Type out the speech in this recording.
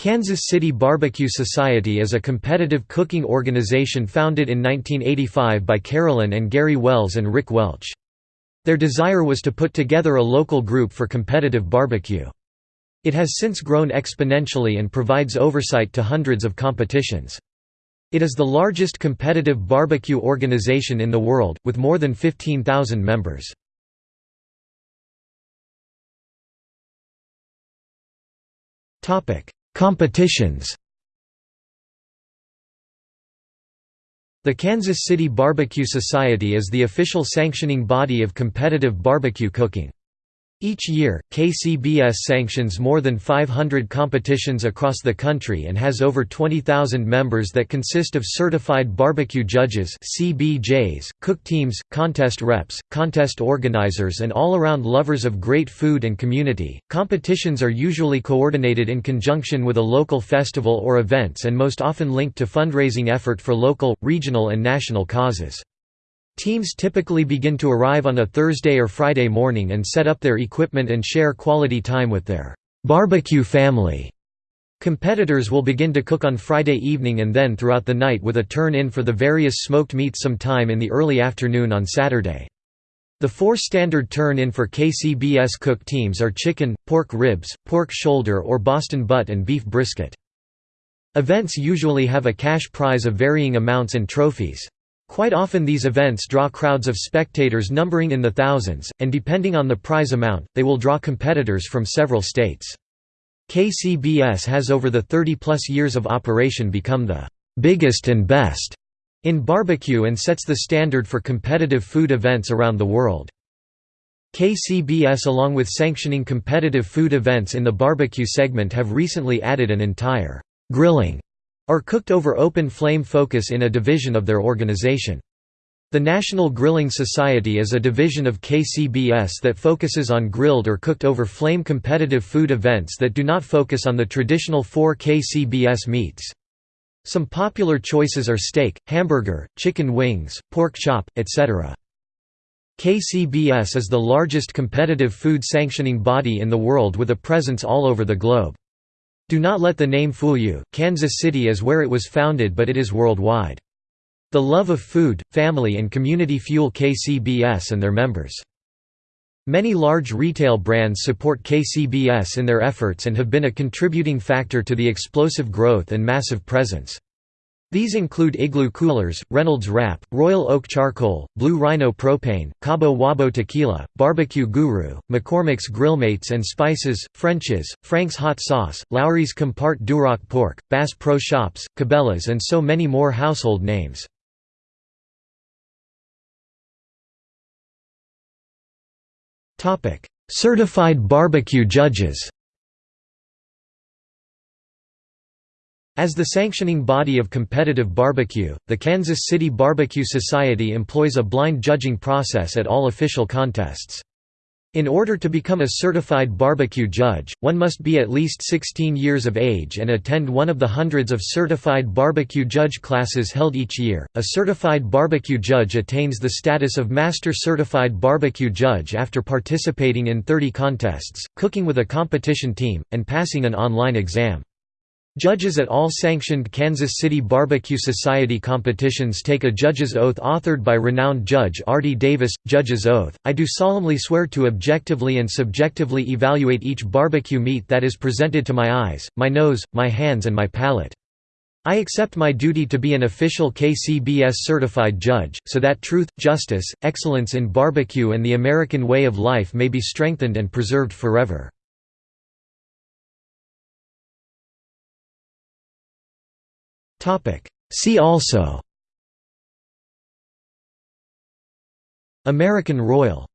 Kansas City Barbecue Society is a competitive cooking organization founded in 1985 by Carolyn and Gary Wells and Rick Welch. Their desire was to put together a local group for competitive barbecue. It has since grown exponentially and provides oversight to hundreds of competitions. It is the largest competitive barbecue organization in the world, with more than 15,000 members. Competitions The Kansas City Barbecue Society is the official sanctioning body of competitive barbecue cooking. Each year, KCBS sanctions more than 500 competitions across the country and has over 20,000 members that consist of certified barbecue judges (CBJs), cook teams, contest reps, contest organizers and all-around lovers of great food and community. Competitions are usually coordinated in conjunction with a local festival or events and most often linked to fundraising effort for local, regional and national causes. Teams typically begin to arrive on a Thursday or Friday morning and set up their equipment and share quality time with their barbecue family. Competitors will begin to cook on Friday evening and then throughout the night with a turn-in for the various smoked meats sometime in the early afternoon on Saturday. The four standard turn-in for KCBS cook teams are chicken, pork ribs, pork shoulder or Boston butt and beef brisket. Events usually have a cash prize of varying amounts and trophies. Quite often these events draw crowds of spectators numbering in the thousands, and depending on the prize amount, they will draw competitors from several states. KCBS has over the 30-plus years of operation become the «biggest and best» in barbecue and sets the standard for competitive food events around the world. KCBS along with sanctioning competitive food events in the barbecue segment have recently added an entire «grilling» or cooked over open flame focus in a division of their organization. The National Grilling Society is a division of KCBS that focuses on grilled or cooked over flame competitive food events that do not focus on the traditional four KCBS meats. Some popular choices are steak, hamburger, chicken wings, pork chop, etc. KCBS is the largest competitive food sanctioning body in the world with a presence all over the globe. Do not let the name fool you, Kansas City is where it was founded but it is worldwide. The love of food, family and community fuel KCBS and their members. Many large retail brands support KCBS in their efforts and have been a contributing factor to the explosive growth and massive presence. These include Igloo Coolers, Reynolds Wrap, Royal Oak Charcoal, Blue Rhino Propane, Cabo Wabo Tequila, Barbecue Guru, McCormick's Grillmates and Spices, French's, Frank's Hot Sauce, Lawry's Compart Duroc Pork, Bass Pro Shops, Cabela's and so many more household names. Certified barbecue judges As the sanctioning body of competitive barbecue, the Kansas City Barbecue Society employs a blind judging process at all official contests. In order to become a certified barbecue judge, one must be at least 16 years of age and attend one of the hundreds of certified barbecue judge classes held each year. A certified barbecue judge attains the status of master certified barbecue judge after participating in 30 contests, cooking with a competition team, and passing an online exam. Judges at all sanctioned Kansas City Barbecue Society competitions take a judge's oath authored by renowned Judge Ardie Davis. Judge's oath, I do solemnly swear to objectively and subjectively evaluate each barbecue meat that is presented to my eyes, my nose, my hands and my palate. I accept my duty to be an official KCBS certified judge, so that truth, justice, excellence in barbecue and the American way of life may be strengthened and preserved forever. See also. American Royal